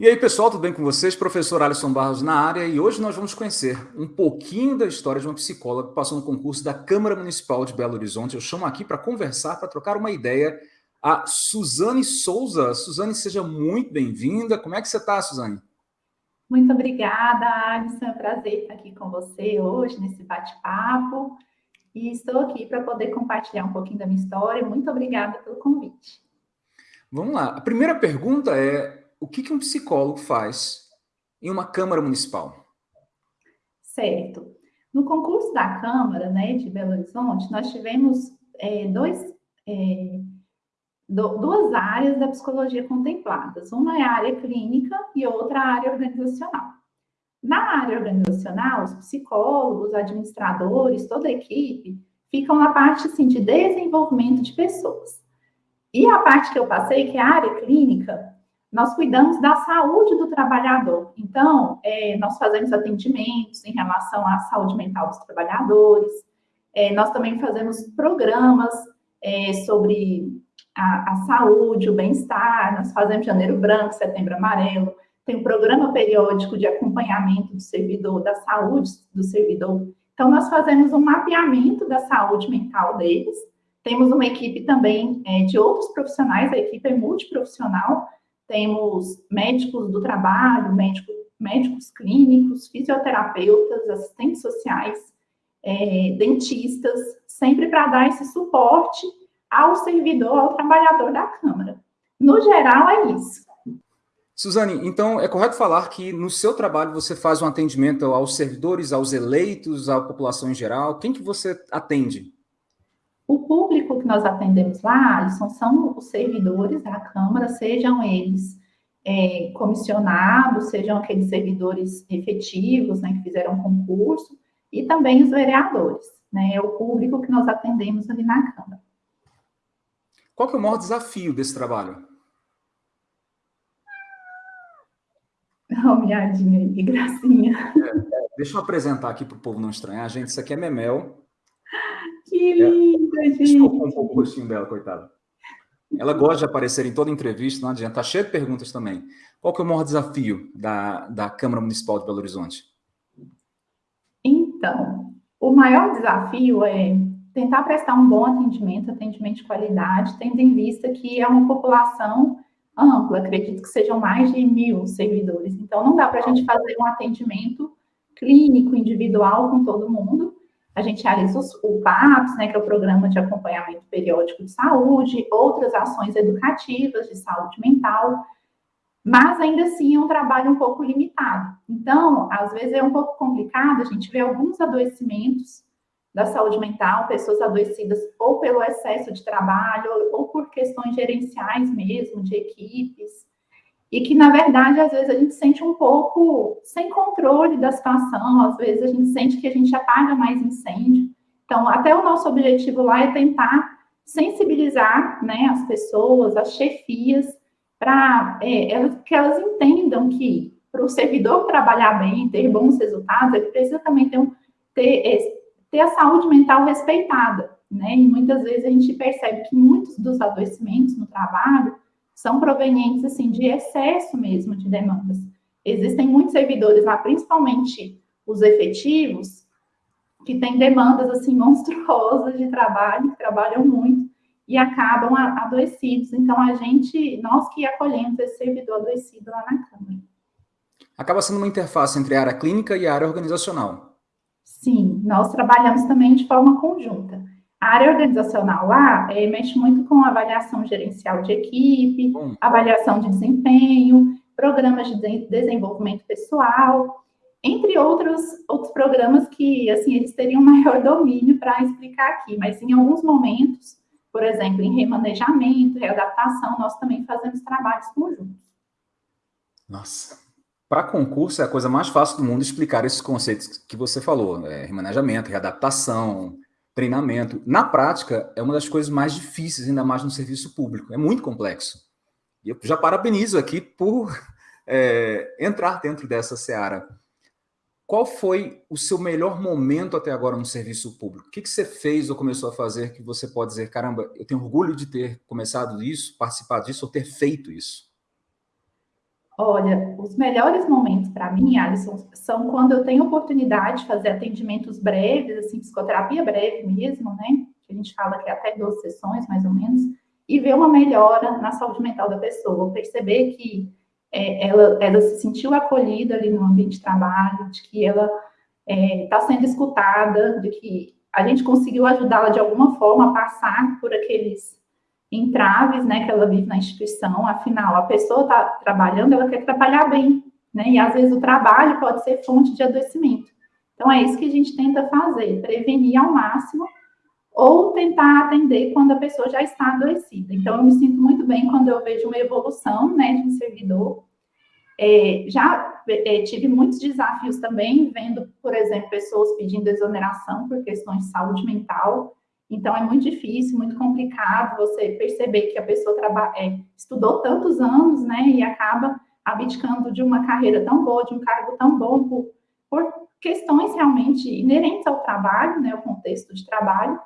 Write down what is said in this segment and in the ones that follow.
E aí, pessoal, tudo bem com vocês? Professor Alisson Barros na área e hoje nós vamos conhecer um pouquinho da história de uma psicóloga que passou no concurso da Câmara Municipal de Belo Horizonte. Eu chamo aqui para conversar, para trocar uma ideia, a Suzane Souza. Suzane, seja muito bem-vinda. Como é que você está, Suzane? Muito obrigada, Alisson. É um prazer estar aqui com você hoje nesse bate-papo. E estou aqui para poder compartilhar um pouquinho da minha história. Muito obrigada pelo convite. Vamos lá. A primeira pergunta é o que, que um psicólogo faz em uma Câmara Municipal? Certo. No concurso da Câmara né, de Belo Horizonte, nós tivemos é, dois, é, do, duas áreas da psicologia contempladas. Uma é a área clínica e outra a área organizacional. Na área organizacional, os psicólogos, administradores, toda a equipe ficam na parte assim, de desenvolvimento de pessoas. E a parte que eu passei, que é a área clínica, nós cuidamos da saúde do trabalhador. Então, é, nós fazemos atendimentos em relação à saúde mental dos trabalhadores, é, nós também fazemos programas é, sobre a, a, saúde, o bem-estar, nós fazemos Janeiro Branco, Setembro Amarelo, tem um programa periódico de acompanhamento do servidor, da saúde do servidor. Então, nós fazemos um mapeamento da saúde mental deles, temos uma equipe também é, de outros profissionais, a equipe é multiprofissional, temos médicos do trabalho, médico, médicos clínicos, fisioterapeutas, assistentes sociais, é, dentistas, sempre para dar esse suporte ao servidor, ao trabalhador da Câmara. No geral, é isso. Suzane, então é correto falar que no seu trabalho você faz um atendimento aos servidores, aos eleitos, à população em geral? Quem que você atende? O público que nós atendemos lá, Alisson, são os servidores da Câmara, sejam eles é, comissionados, sejam aqueles servidores efetivos, né, que fizeram concurso, e também os vereadores, né, é o público que nós atendemos ali na Câmara. Qual que é o maior desafio desse trabalho? Miadinha aí, que gracinha. É, é, deixa eu apresentar aqui para o povo não estranhar. Gente, isso aqui é Memel. Que linda, é. Desculpa um pouco o rostinho dela, coitada. Ela gosta de aparecer em toda entrevista, não adianta. Está cheio de perguntas também. Qual que é o maior desafio da, da Câmara Municipal de Belo Horizonte? Então, o maior desafio é tentar prestar um bom atendimento, atendimento de qualidade, tendo em vista que é uma população ampla, acredito que sejam mais de mil servidores. Então, não dá para a gente fazer um atendimento clínico, individual com todo mundo, a gente realiza o PAPS, né, que é o Programa de Acompanhamento Periódico de Saúde, outras ações educativas de saúde mental, mas ainda assim é um trabalho um pouco limitado. Então, às vezes é um pouco complicado, a gente vê alguns adoecimentos da saúde mental, pessoas adoecidas ou pelo excesso de trabalho, ou por questões gerenciais mesmo, de equipes, e que, na verdade, às vezes a gente sente um pouco sem controle da situação, às vezes a gente sente que a gente apaga mais incêndio. Então, até o nosso objetivo lá é tentar sensibilizar né, as pessoas, as chefias, para é, que elas entendam que para o servidor trabalhar bem, ter bons resultados, ele precisa também ter, um, ter, é, ter a saúde mental respeitada. Né? E muitas vezes a gente percebe que muitos dos adoecimentos no trabalho são provenientes assim de excesso mesmo de demandas. Existem muitos servidores lá, principalmente os efetivos, que têm demandas assim monstruosas de trabalho, que trabalham muito e acabam adoecidos. Então a gente, nós que acolhemos esse servidor adoecido lá na Câmara. Acaba sendo uma interface entre a área clínica e a área organizacional. Sim, nós trabalhamos também de forma conjunta. A área organizacional lá é, mexe muito com avaliação gerencial de equipe, avaliação de desempenho, programas de desenvolvimento pessoal, entre outros, outros programas que, assim, eles teriam maior domínio para explicar aqui, mas em alguns momentos, por exemplo, em remanejamento, readaptação, nós também fazemos trabalhos conjuntos. Nossa, para concurso é a coisa mais fácil do mundo explicar esses conceitos que você falou, é, remanejamento, readaptação, treinamento. Na prática, é uma das coisas mais difíceis, ainda mais no serviço público. É muito complexo. E eu já parabenizo aqui por é, entrar dentro dessa seara. Qual foi o seu melhor momento até agora no serviço público? O que, que você fez ou começou a fazer que você pode dizer, caramba, eu tenho orgulho de ter começado isso, participado disso ou ter feito isso? Olha, os melhores momentos para mim, Alisson, são quando eu tenho oportunidade de fazer atendimentos breves, assim, psicoterapia breve mesmo, né? Que a gente fala que é até 12 sessões, mais ou menos, e ver uma melhora na saúde mental da pessoa, perceber que é, ela, ela se sentiu acolhida ali no ambiente de trabalho, de que ela está é, tá sendo escutada, de que a gente conseguiu ajudá-la de alguma forma a passar por aqueles entraves, né, que ela vive na instituição, afinal, a pessoa está trabalhando, ela quer trabalhar bem, né, e às vezes o trabalho pode ser fonte de adoecimento. Então, é isso que a gente tenta fazer, prevenir ao máximo, ou tentar atender quando a pessoa já está adoecida. Então, eu me sinto muito bem quando eu vejo uma evolução, né, de um servidor. É, já é, tive muitos desafios também, vendo, por exemplo, pessoas pedindo exoneração por questões de saúde mental, então, é muito difícil, muito complicado você perceber que a pessoa é, estudou tantos anos, né, e acaba abdicando de uma carreira tão boa, de um cargo tão bom, por, por questões realmente inerentes ao trabalho, né, o contexto de trabalho.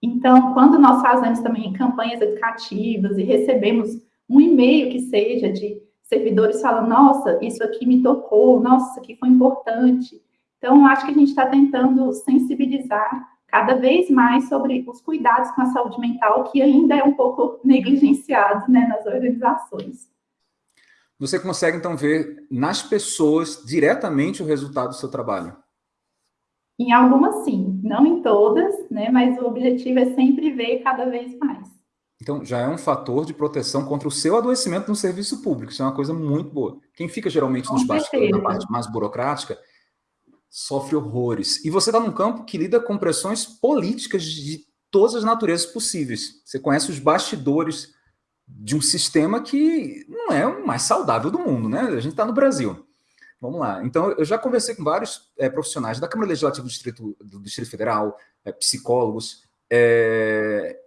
Então, quando nós fazemos também campanhas educativas e recebemos um e-mail que seja de servidores falando, nossa, isso aqui me tocou, nossa, isso aqui foi importante. Então, acho que a gente está tentando sensibilizar cada vez mais sobre os cuidados com a saúde mental, que ainda é um pouco negligenciado né, nas organizações. Você consegue, então, ver nas pessoas diretamente o resultado do seu trabalho? Em algumas, sim. Não em todas, né? mas o objetivo é sempre ver cada vez mais. Então, já é um fator de proteção contra o seu adoecimento no serviço público. Isso é uma coisa muito boa. Quem fica, geralmente, nos bastidores, na parte mais burocrática, sofre horrores. E você está num campo que lida com pressões políticas de todas as naturezas possíveis. Você conhece os bastidores de um sistema que não é o mais saudável do mundo, né? A gente está no Brasil. Vamos lá. Então, eu já conversei com vários é, profissionais da Câmara Legislativa do Distrito, do Distrito Federal, é, psicólogos, é,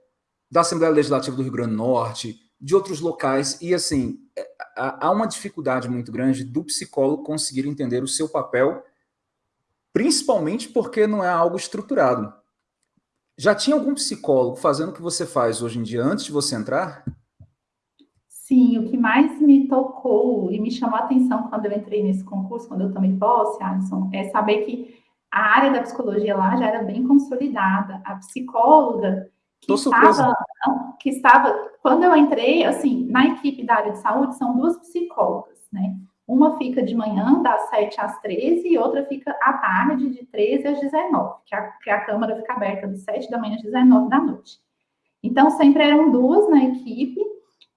da Assembleia Legislativa do Rio Grande do Norte, de outros locais, e assim, há uma dificuldade muito grande do psicólogo conseguir entender o seu papel principalmente porque não é algo estruturado. Já tinha algum psicólogo fazendo o que você faz hoje em dia antes de você entrar? Sim, o que mais me tocou e me chamou a atenção quando eu entrei nesse concurso, quando eu tomei posse, Alisson, é saber que a área da psicologia lá já era bem consolidada. A psicóloga que estava, que estava, quando eu entrei, assim, na equipe da área de saúde, são duas psicólogas, né? Uma fica de manhã, das 7 às 13, e outra fica à tarde, de 13 às 19, que a, que a Câmara fica aberta de 7 da manhã às 19 da noite. Então, sempre eram duas na equipe.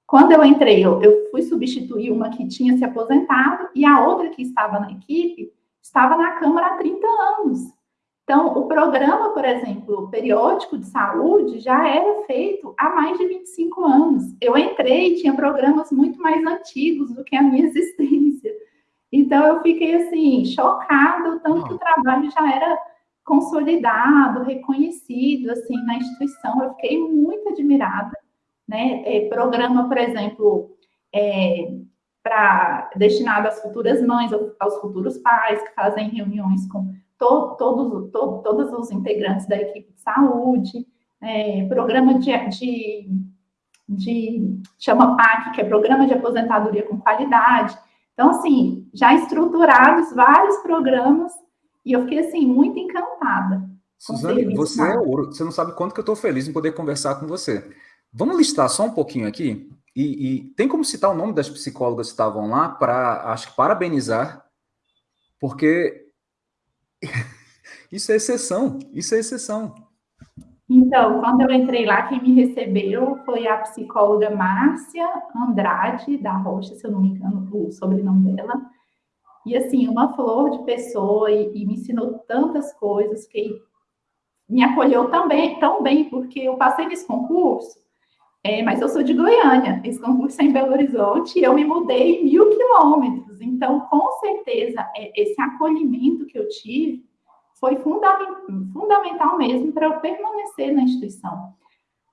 Quando eu entrei, eu, eu fui substituir uma que tinha se aposentado, e a outra que estava na equipe estava na Câmara há 30 anos. Então, o programa, por exemplo, periódico de saúde já era feito há mais de 25 anos. Eu entrei e tinha programas muito mais antigos do que a minha existência. Então, eu fiquei, assim, chocada, tanto que o trabalho já era consolidado, reconhecido, assim, na instituição. Eu fiquei muito admirada, né? É, programa, por exemplo, é, para destinado às futuras mães, aos futuros pais, que fazem reuniões com to, todos, to, todos os integrantes da equipe de saúde, é, programa de, de, de, chama PAC, que é Programa de Aposentadoria com Qualidade. Então, assim, já estruturados vários programas, e eu fiquei, assim, muito encantada. Suzane, você é ouro, você não sabe quanto que eu estou feliz em poder conversar com você. Vamos listar só um pouquinho aqui, e, e tem como citar o nome das psicólogas que estavam lá para, acho que, parabenizar, porque isso é exceção, isso é exceção. Então, quando eu entrei lá, quem me recebeu foi a psicóloga Márcia Andrade da Rocha, se eu não me engano, o sobrenome dela. E assim, uma flor de pessoa e, e me ensinou tantas coisas que me acolheu também, tão bem, porque eu passei nesse concurso, é, mas eu sou de Goiânia, esse concurso é em Belo Horizonte, e eu me mudei mil quilômetros. Então, com certeza, é, esse acolhimento que eu tive foi fundamental mesmo para eu permanecer na instituição.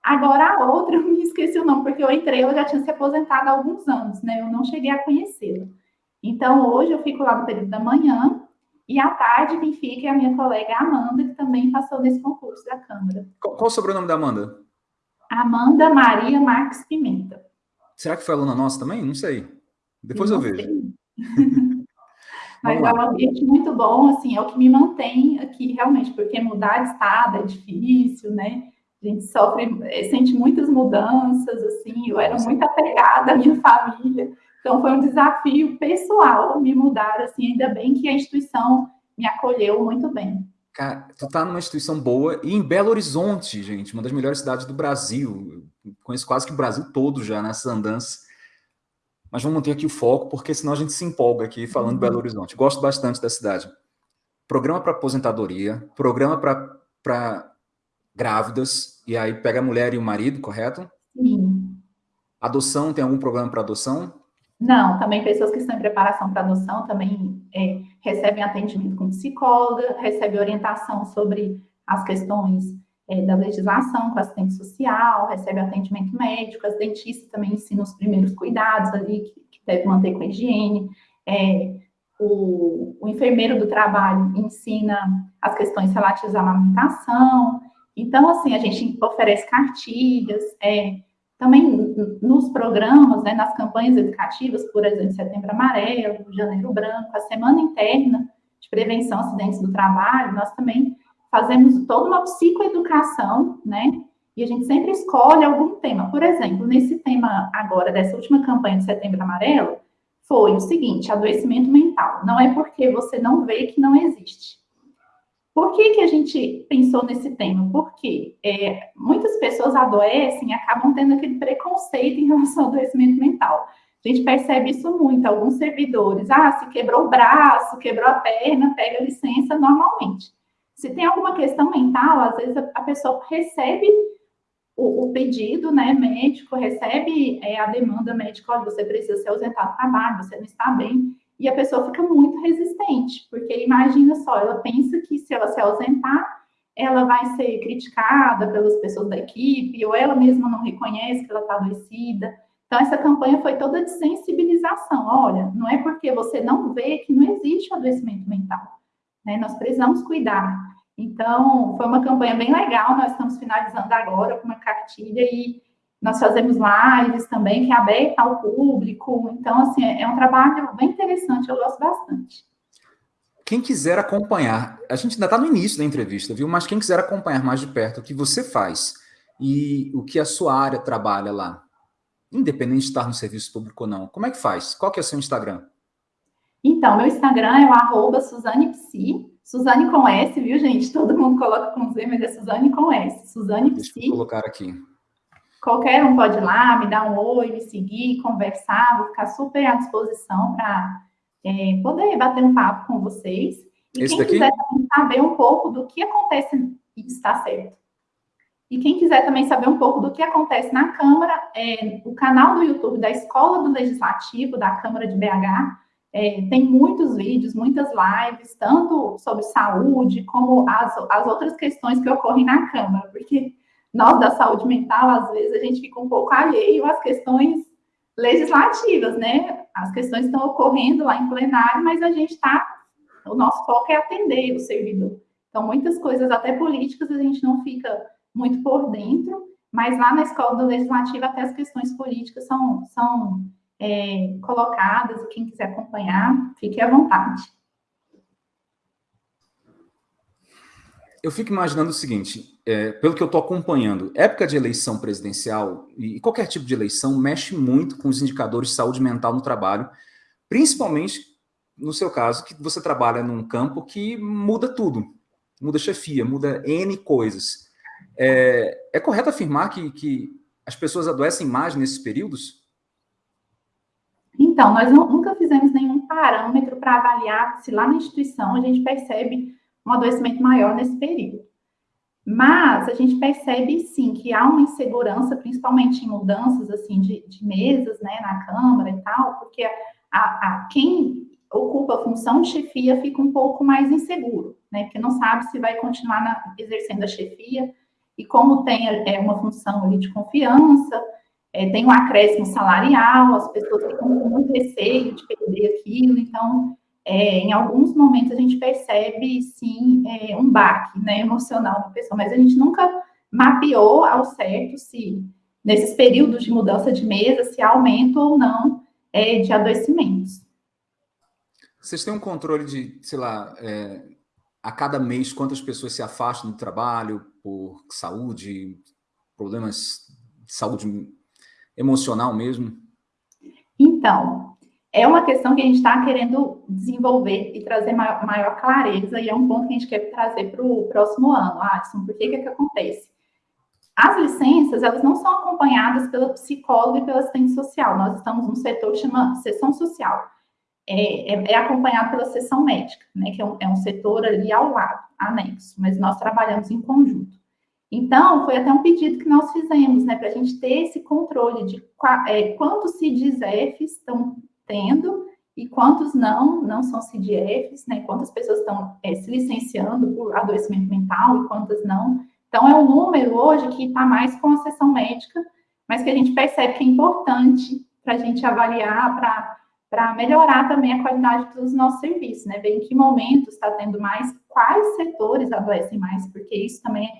Agora, a outra, eu me esqueci o nome, porque eu entrei, ela já tinha se aposentado há alguns anos, né? Eu não cheguei a conhecê-la. Então, hoje eu fico lá no período da manhã, e à tarde quem fica é a minha colega Amanda, que também passou nesse concurso da Câmara. Qual, qual o sobrenome da Amanda? Amanda Maria Marques Pimenta. Será que foi aluna nossa também? Não sei. Depois eu, eu vejo. Mas é um ambiente muito bom, assim, é o que me mantém aqui realmente, porque mudar de estado é difícil, né? A gente sofre, eh, sente muitas mudanças, assim, eu era muito apegada à minha família, então foi um desafio pessoal me mudar, assim, ainda bem que a instituição me acolheu muito bem. Cara, tu tá numa instituição boa e em Belo Horizonte, gente, uma das melhores cidades do Brasil. Eu conheço quase que o Brasil todo já nessas andanças. Mas vamos manter aqui o foco, porque senão a gente se empolga aqui falando uhum. Belo Horizonte. Gosto bastante da cidade. Programa para aposentadoria, programa para grávidas, e aí pega a mulher e o marido, correto? Sim. Adoção, tem algum programa para adoção? Não, também pessoas que estão em preparação para adoção também é, recebem atendimento com psicóloga, recebem orientação sobre as questões é, da legislação com assistente social, recebe atendimento médico, as dentistas também ensinam os primeiros cuidados ali, que, que deve manter com a higiene, é, o, o, enfermeiro do trabalho ensina as questões relativas à amamentação, então, assim, a gente oferece cartilhas, é, também nos programas, né, nas campanhas educativas, por exemplo, Setembro Amarelo, Janeiro Branco, a Semana Interna de Prevenção a Acidentes do Trabalho, nós também fazemos toda uma psicoeducação, né, e a gente sempre escolhe algum tema. Por exemplo, nesse tema agora, dessa última campanha de Setembro Amarelo, foi o seguinte, adoecimento mental. Não é porque você não vê que não existe. Por que, que a gente pensou nesse tema? Porque é, muitas pessoas adoecem e acabam tendo aquele preconceito em relação ao adoecimento mental. A gente percebe isso muito, alguns servidores. Ah, se quebrou o braço, quebrou a perna, pega licença normalmente. Se tem alguma questão mental, às vezes a, pessoa recebe o, o, pedido né, médico, recebe é, a demanda médica, olha, você precisa se ausentar do trabalho, você não está bem e a pessoa fica muito resistente, porque imagina só, ela pensa que se ela se ausentar, ela vai ser criticada pelas pessoas da equipe, ou ela mesma não reconhece que ela está adoecida. Então, essa campanha foi toda de sensibilização. Olha, não é porque você não vê que não existe adoecimento mental. Né? Nós precisamos cuidar. Então, foi uma campanha bem legal. Nós estamos finalizando agora com uma cartilha e nós fazemos lives também, que é aberta ao público. Então, assim, é um trabalho bem interessante, eu gosto bastante. Quem quiser acompanhar, a gente ainda está no início da entrevista, viu? Mas quem quiser acompanhar mais de perto o que você faz e o que a sua área trabalha lá, independente de estar no serviço público ou não, como é que faz? Qual que é o seu Instagram? Então, meu Instagram é o arroba SuzannePsi, Suzane com S, viu, gente? Todo mundo coloca com Z, mas é Suzane com S. Suzane Psi. Deixa eu colocar aqui. Qualquer um pode ir lá, me dar um oi, me seguir, conversar, vou ficar super à disposição para é, poder bater um papo com vocês. E Esse quem daqui? quiser também saber um pouco do que acontece e está certo. E quem quiser também saber um pouco do que acontece na Câmara, é, o canal do YouTube da Escola do Legislativo da Câmara de BH é, tem muitos vídeos, muitas lives, tanto sobre saúde, como as, as outras questões que ocorrem na Câmara, porque nós da saúde mental, às vezes, a gente fica um pouco alheio às questões legislativas, né? As questões estão ocorrendo lá em plenário, mas a gente está. O nosso foco é atender o servidor. Então, muitas coisas, até políticas, a gente não fica muito por dentro, mas lá na escola do legislativo, até as questões políticas são, são é, colocadas, quem quiser acompanhar, fique à vontade. Eu fico imaginando o seguinte: é, pelo que eu estou acompanhando, época de eleição presidencial e qualquer tipo de eleição mexe muito com os indicadores de saúde mental no trabalho, principalmente no seu caso, que você trabalha num campo que muda tudo, muda chefia, muda N coisas. É, é correto afirmar que, que as pessoas adoecem mais nesses períodos? Então, nós nunca fizemos nenhum parâmetro para avaliar se lá na instituição a gente percebe um adoecimento maior nesse período. Mas a gente percebe sim que há uma insegurança, principalmente em mudanças assim de, de mesas, né, na Câmara e tal, porque a, a, quem ocupa a função de chefia fica um pouco mais inseguro, né, porque não sabe se vai continuar na, exercendo a chefia, e como tem é, uma função ali de confiança, é, tem um acréscimo salarial, as pessoas ficam com muito receio de perder aquilo, então é, em alguns momentos a gente percebe, sim, é, um baque né, emocional da pessoa, mas a gente nunca mapeou ao certo se, nesses períodos de mudança de mesa, se aumenta ou não é, de adoecimentos. Vocês têm um controle de, sei lá, é, a cada mês quantas pessoas se afastam do trabalho por saúde, problemas de saúde emocional mesmo? Então, é uma questão que a gente está querendo desenvolver e trazer maior, maior, clareza, e é um ponto que a gente quer trazer para o próximo ano. Adson, por que, que, é que acontece? As licenças, elas não são acompanhadas pela psicóloga e pela assistente social. Nós estamos num setor que chama sessão social. É, é, é acompanhado pela sessão médica, né, que é um, é um setor ali ao lado, anexo, mas nós trabalhamos em conjunto. Então, foi até um pedido que nós fizemos, né, para a gente ter esse controle de é, quantos CIDs-Fs estão tendo e quantos não, não são CDFs, né? Quantas pessoas estão é, se licenciando por adoecimento mental e quantas não. Então, é um número hoje que está mais com a sessão médica, mas que a gente percebe que é importante para a gente avaliar, para melhorar também a qualidade dos nossos serviços, né? Ver em que momento está tendo mais, quais setores adoecem mais, porque isso também é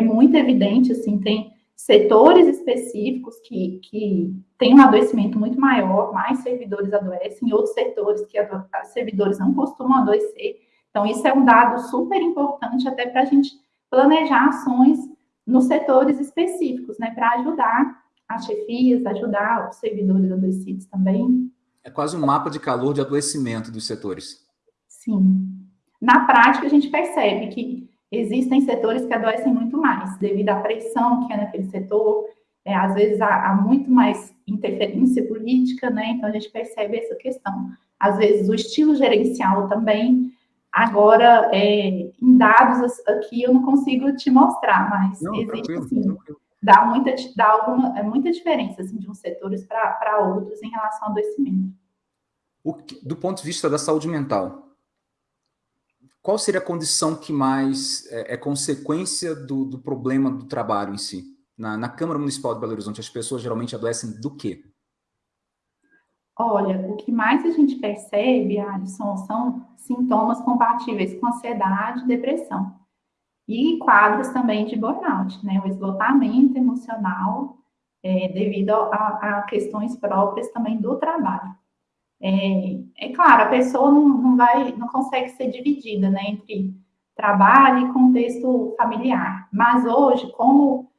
muito evidente, assim, tem setores específicos que, que têm um adoecimento muito maior, mais servidores adoecem, outros setores que servidores não costumam adoecer. Então, isso é um dado super importante até para a gente planejar ações nos setores específicos, né, para ajudar as chefias, ajudar os servidores adoecidos também. É quase um mapa de calor de adoecimento dos setores. Sim. Na prática, a gente percebe que existem setores que adoecem muito mais, devido à pressão que é naquele setor, é, às vezes há, há, muito mais interferência política, né? Então a gente percebe essa questão. Às vezes o estilo gerencial também. Agora, é, em dados aqui eu não consigo te mostrar, mas não, existe sim. Dá muita, dá alguma, é muita diferença assim, de uns setores para outros em relação ao adoecimento. O, do ponto de vista da saúde mental, qual seria a condição que mais é, é consequência do, do, problema do trabalho em si? Na, na, Câmara Municipal de Belo Horizonte, as pessoas geralmente adoecem do quê? Olha, o que mais a gente percebe, Alisson, são sintomas compatíveis com ansiedade depressão. E quadros também de burnout, né? O esgotamento emocional é, devido a, a questões próprias também do trabalho. É, é claro, a pessoa não, não, vai, não consegue ser dividida né, entre trabalho e contexto familiar. Mas hoje, como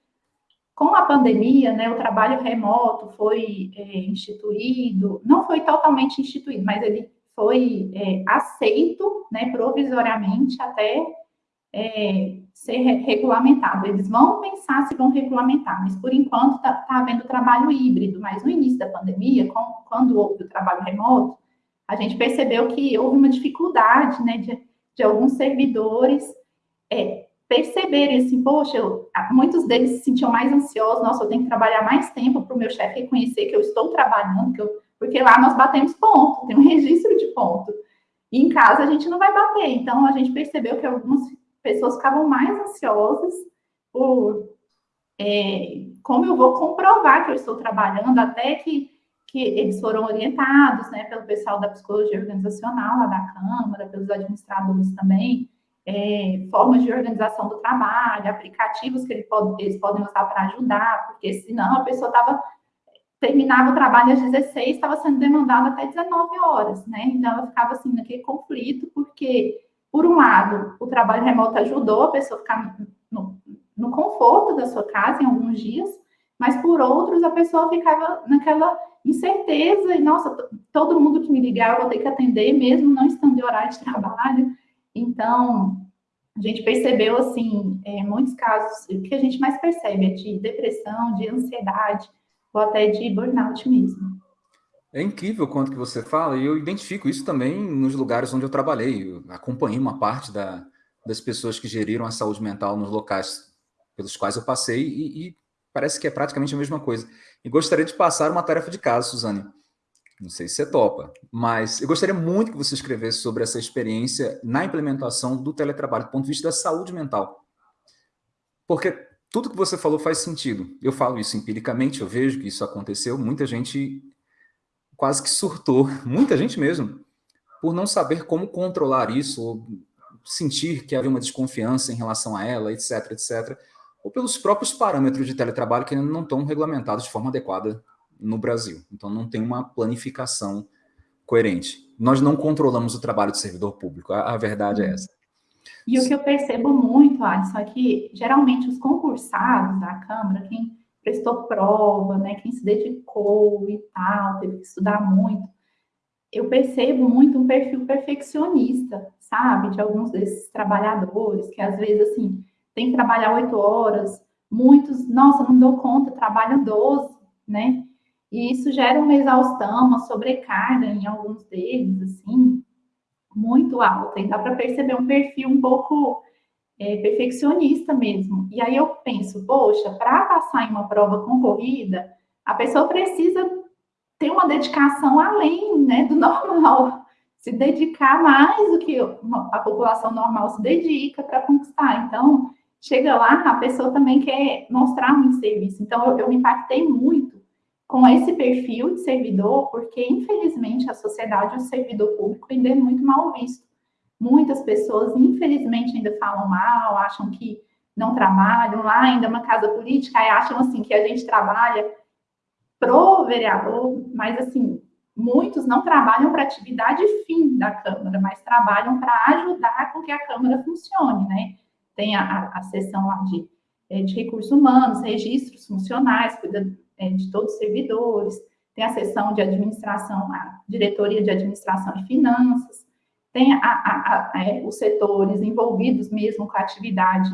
com a pandemia, né, o trabalho remoto foi é, instituído, não foi totalmente instituído, mas ele foi é, aceito, né, provisoriamente até é, ser regulamentado. Eles vão pensar se vão regulamentar, mas por enquanto está tá havendo trabalho híbrido. Mas no início da pandemia, com, quando houve o trabalho remoto, a gente percebeu que houve uma dificuldade né, de, de alguns servidores é, perceberem assim, poxa, eu, muitos deles se sentiam mais ansiosos, nossa, eu tenho que trabalhar mais tempo para o meu chefe reconhecer que eu estou trabalhando, que eu, porque lá nós batemos ponto, tem um registro de ponto. E em casa a gente não vai bater. Então a gente percebeu que alguns pessoas ficavam mais ansiosas por é, como eu vou comprovar que eu estou trabalhando, até que, que eles foram orientados né, pelo pessoal da psicologia organizacional lá da Câmara, pelos administradores também, é, formas de organização do trabalho, aplicativos que ele pode, eles podem usar para ajudar, porque senão a pessoa estava terminava o trabalho às 16, estava sendo demandada até 19 horas, né? Então ela ficava assim naquele conflito, porque por um lado, o trabalho remoto ajudou a pessoa a ficar no, no conforto da sua casa em alguns dias, mas por outros, a pessoa ficava naquela incerteza e, nossa, todo mundo que me ligar eu vou ter que atender, mesmo não estando em horário de trabalho. Então, a gente percebeu, assim, é, muitos casos, o que a gente mais percebe é de depressão, de ansiedade, ou até de burnout mesmo. É incrível quanto que você fala, e eu identifico isso também nos lugares onde eu trabalhei. Eu acompanhei uma parte da, das pessoas que geriram a saúde mental nos locais pelos quais eu passei, e, e, parece que é praticamente a mesma coisa. E gostaria de passar uma tarefa de casa, Suzane. Não sei se você topa, mas eu gostaria muito que você escrevesse sobre essa experiência na implementação do teletrabalho, do ponto de vista da saúde mental. Porque tudo que você falou faz sentido. Eu falo isso empiricamente, eu vejo que isso aconteceu, muita gente quase que surtou, muita gente mesmo, por não saber como controlar isso, ou sentir que havia uma desconfiança em relação a ela, etc, etc, ou pelos próprios parâmetros de teletrabalho que ainda não estão regulamentados de forma adequada no Brasil. Então, não tem uma planificação coerente. Nós não controlamos o trabalho do servidor público, a, a verdade é uhum. essa. E o que eu percebo muito, Alisson, é que geralmente os concursados da Câmara, quem prestou prova, né, quem se dedicou e tal, teve que estudar muito, eu percebo muito um perfil perfeccionista, sabe, de alguns desses trabalhadores, que às vezes, assim, tem que trabalhar oito horas, muitos, nossa, não dou conta, trabalham 12, né? E isso gera uma exaustão, uma sobrecarga em alguns deles, assim, muito alta. E dá para perceber um perfil um pouco é, perfeccionista mesmo. E aí eu penso, poxa, para passar em uma prova concorrida, a pessoa precisa ter uma dedicação além né, do normal, se dedicar mais do que a população normal se dedica para conquistar. Então, chega lá, a pessoa também quer mostrar muito serviço. Então, eu, eu me impactei muito com esse perfil de servidor, porque, infelizmente, a sociedade, o servidor público ainda é muito mal visto. Muitas pessoas, infelizmente, ainda falam mal, acham que não trabalham. Lá, ainda é uma casa política, e acham, assim, que a gente trabalha pro vereador, mas, assim, muitos não trabalham para atividade fim da Câmara, mas trabalham para ajudar com que a Câmara funcione, né? tem a, a, a seção lá de, é, de recursos humanos, registros funcionais, cuida é, de todos os servidores, tem a seção de administração, a diretoria de administração e finanças, tem a, a, a, é, os setores envolvidos mesmo com a atividade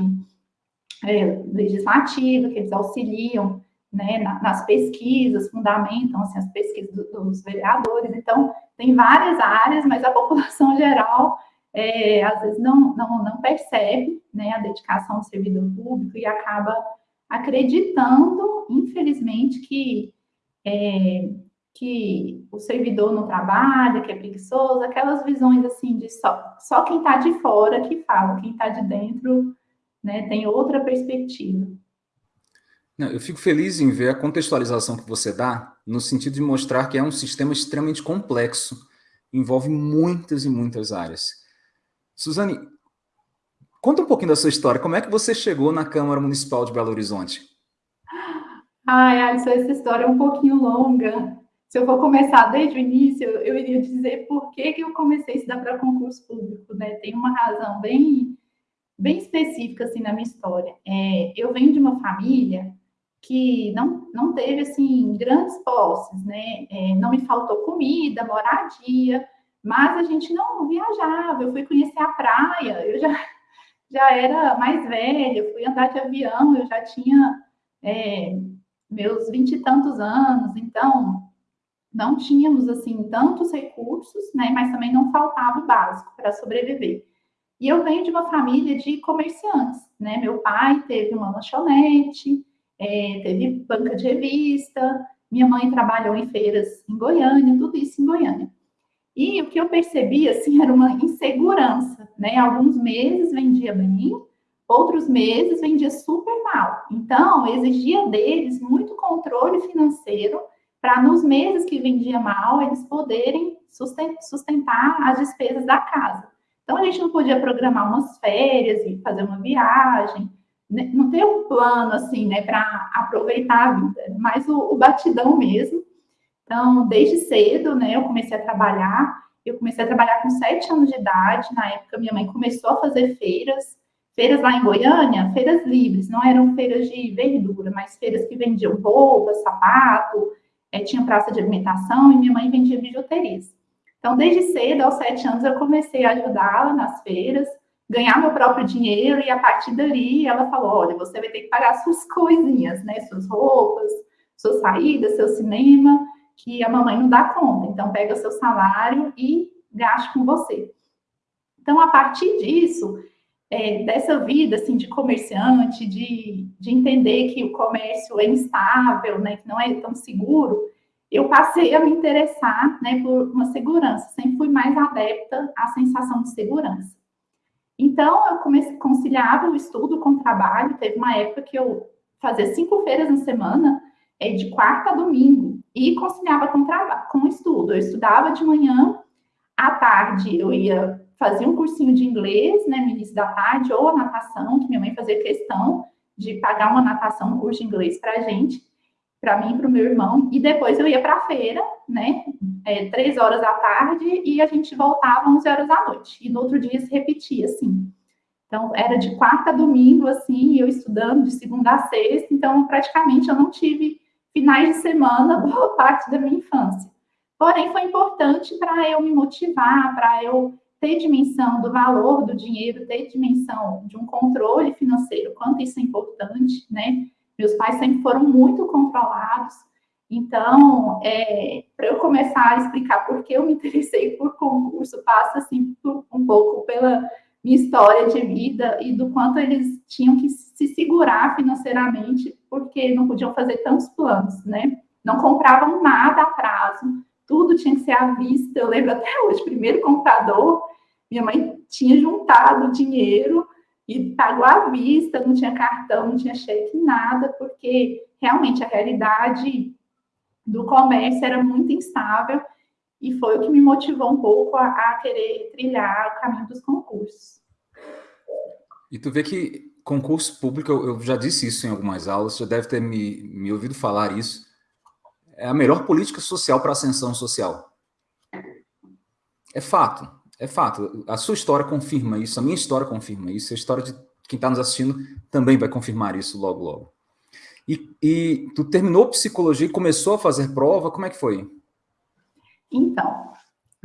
é, legislativa, que eles auxiliam né, nas pesquisas, fundamentam assim, as pesquisas dos vereadores. Então, tem várias áreas, mas a população geral é, às vezes não, não, não percebe né, a dedicação do servidor público e acaba acreditando, infelizmente, que, é, que o servidor não trabalha, que é preguiçoso, aquelas visões assim de só, só quem está de fora que fala, quem está de dentro né, tem outra perspectiva. Não, eu fico feliz em ver a contextualização que você dá, no sentido de mostrar que é um sistema extremamente complexo, envolve muitas e muitas áreas. Suzane, conta um pouquinho da sua história. Como é que você chegou na Câmara Municipal de Belo Horizonte? Ai, Alisson, essa história é um pouquinho longa. Se eu for começar desde o início, eu iria dizer por que, que eu comecei a estudar para concurso público, né? Tem uma razão bem, bem específica, assim, na minha história. É, eu venho de uma família que não, não teve, assim, grandes posses, né? É, não me faltou comida, moradia, mas a gente não viajava, eu fui conhecer a praia, eu já, já era mais velha, fui andar de avião, eu já tinha é, meus vinte e tantos anos, então não tínhamos assim tantos recursos, né? Mas também não faltava o básico para sobreviver. E eu venho de uma família de comerciantes, né? Meu pai teve uma lanchonete, é, teve banca de revista, minha mãe trabalhou em feiras em Goiânia, tudo isso em Goiânia. E o que eu percebi, assim, era uma insegurança, né? Alguns meses vendia bem, outros meses vendia super mal. Então, exigia deles muito controle financeiro para nos meses que vendia mal, eles poderem sustentar as despesas da casa. Então, a gente não podia programar umas férias e fazer uma viagem, né? não ter um plano, assim, né, para aproveitar a vida, mas o, o batidão mesmo. Então, desde cedo, né, eu comecei a trabalhar. Eu comecei a trabalhar com sete anos de idade. Na época, minha mãe começou a fazer feiras. Feiras lá em Goiânia, feiras livres, não eram feiras de verdura, mas feiras que vendiam roupas, sapato, é, tinha praça de alimentação e minha mãe vendia bijuterias. Então, desde cedo, aos sete anos, eu comecei a ajudá-la nas feiras, ganhar meu próprio dinheiro e a partir dali ela falou, olha, você vai ter que pagar suas coisinhas, né, suas roupas, suas saídas, seu cinema, que a mamãe não dá conta. Então, pega seu salário e gaste com você. Então, a partir disso, é, dessa vida assim, de comerciante, de, de entender que o comércio é instável, né, que não é tão seguro, eu passei a me interessar né, por uma segurança. Sempre fui mais adepta à sensação de segurança. Então, eu comecei, conciliava o estudo com o trabalho. Teve uma época que eu fazia cinco feiras na semana, é, de quarta a domingo e conciliava com com estudo. Eu estudava de manhã, à tarde eu ia fazer um cursinho de inglês, né, no início da tarde, ou a natação, que minha mãe fazia questão de pagar uma natação, um curso de inglês para a gente. para mim e para o meu irmão, e depois eu ia para a feira, né, é, três horas da tarde, e a gente voltava 11 horas da noite, e no outro dia se repetia, assim. Então, era de quarta a domingo, assim, eu estudando de segunda a sexta, então, praticamente, eu não tive finais de semana boa parte da minha infância. Porém, foi importante para eu me motivar, para eu ter dimensão do valor do dinheiro, ter dimensão de um controle financeiro, quanto isso é importante, né? Meus pais sempre foram muito controlados, então, é, para eu começar a explicar por que eu me interessei por concurso, passa assim por, um pouco pela minha história de vida e do quanto eles tinham que se segurar financeiramente, porque não podiam fazer tantos planos, né? Não compravam nada a prazo, tudo tinha que ser à vista. Eu lembro até hoje, primeiro computador, minha mãe tinha juntado dinheiro e pagou à vista, não tinha cartão, não tinha cheque, nada, porque realmente a realidade do comércio era muito instável e foi o que me motivou um pouco a, a querer trilhar o caminho dos concursos. E tu vê que concurso público, eu, já disse isso em algumas aulas, já deve ter me, me ouvido falar isso, é a melhor política social para ascensão social. É fato. É fato. A sua história confirma isso, a minha história confirma isso, a história de quem está nos assistindo também vai confirmar isso logo, logo. E, e tu terminou psicologia e começou a fazer prova, como é que foi? Então,